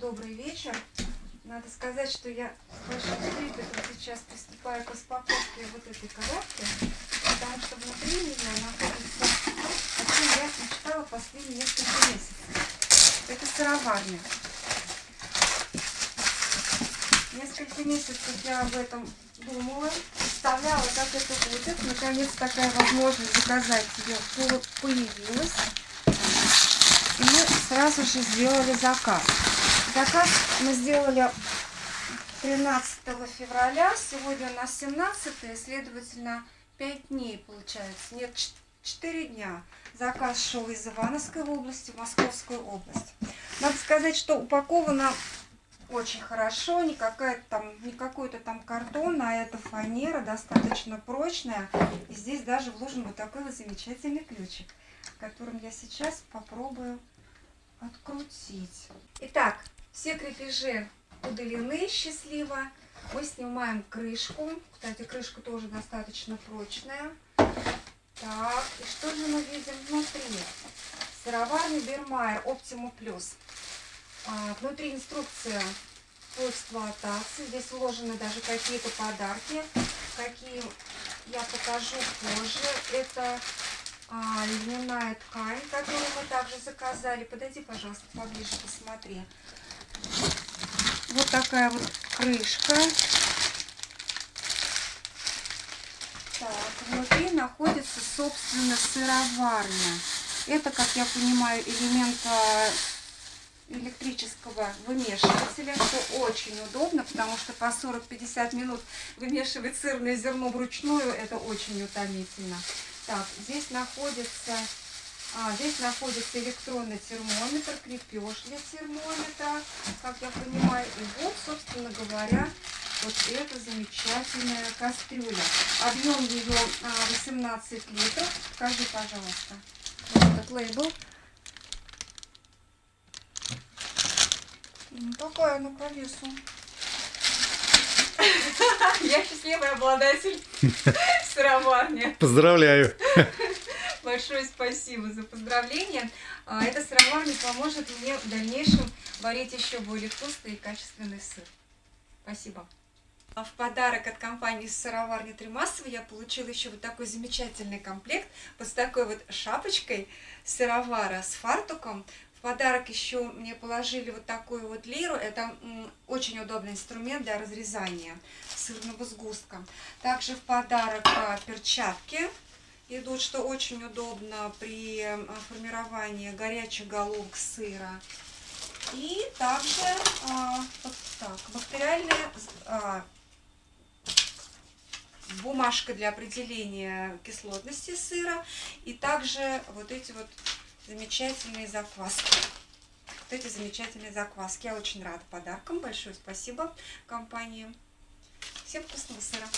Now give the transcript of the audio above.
Добрый вечер. Надо сказать, что я с большим трепетом сейчас приступаю к распаковке вот этой коробки, потому что внутри нее находится о чем я мечтала последние несколько месяцев. Это сыроварня. Несколько месяцев я об этом думала, представляла, как это будет. Наконец такая возможность заказать ее появилась. И мы сразу же сделали заказ. Заказ мы сделали 13 февраля, сегодня у нас 17, следовательно, 5 дней получается, нет, 4 дня. Заказ шел из Ивановской области в Московскую область. Надо сказать, что упаковано очень хорошо, не, там, не какой-то там картон, а это фанера, достаточно прочная. И здесь даже вложен вот такой вот замечательный ключик, которым я сейчас попробую открутить. Итак, все крепежи удалены счастливо. Мы снимаем крышку. Кстати, крышка тоже достаточно прочная. Так, и что же мы видим внутри? Сыроварный Бермайер Optimu Plus. А, внутри инструкция по эксплуатации. Здесь вложены даже какие-то подарки, какие я покажу позже. Это а, льняная ткань, которую мы также заказали. Подойди, пожалуйста, поближе, посмотри. Вот такая вот крышка. Так, внутри находится, собственно, сыроварня. Это, как я понимаю, элемент а, электрического вымешивателя, что очень удобно, потому что по 40-50 минут вымешивать сырное зерно вручную, это очень утомительно. Так, здесь находится, а, здесь находится электронный термометр, крепеж для термометра, как я понимаю. И вот, собственно говоря, вот эта замечательная кастрюля. Объем ее 18 а, литров. Покажи, пожалуйста, вот этот лейбл. Какая она по весу? Я счастливый обладатель сыроварни. Поздравляю. Большое спасибо за поздравление. А, эта сыроварня поможет мне в дальнейшем варить еще более вкусный и качественный сыр. Спасибо. А в подарок от компании сыроварни Тримасова я получила еще вот такой замечательный комплект вот с такой вот шапочкой сыровара с фартуком. В подарок еще мне положили вот такую вот лиру. Это очень удобный инструмент для разрезания сырного сгустка. Также в подарок а, перчатки идут, что очень удобно при а, формировании горячих головок сыра. И также а, так, бактериальная а, бумажка для определения кислотности сыра. И также вот эти вот замечательные закваски. Вот эти замечательные закваски. Я очень рада подаркам. Большое спасибо компании. Всем вкусного сыра.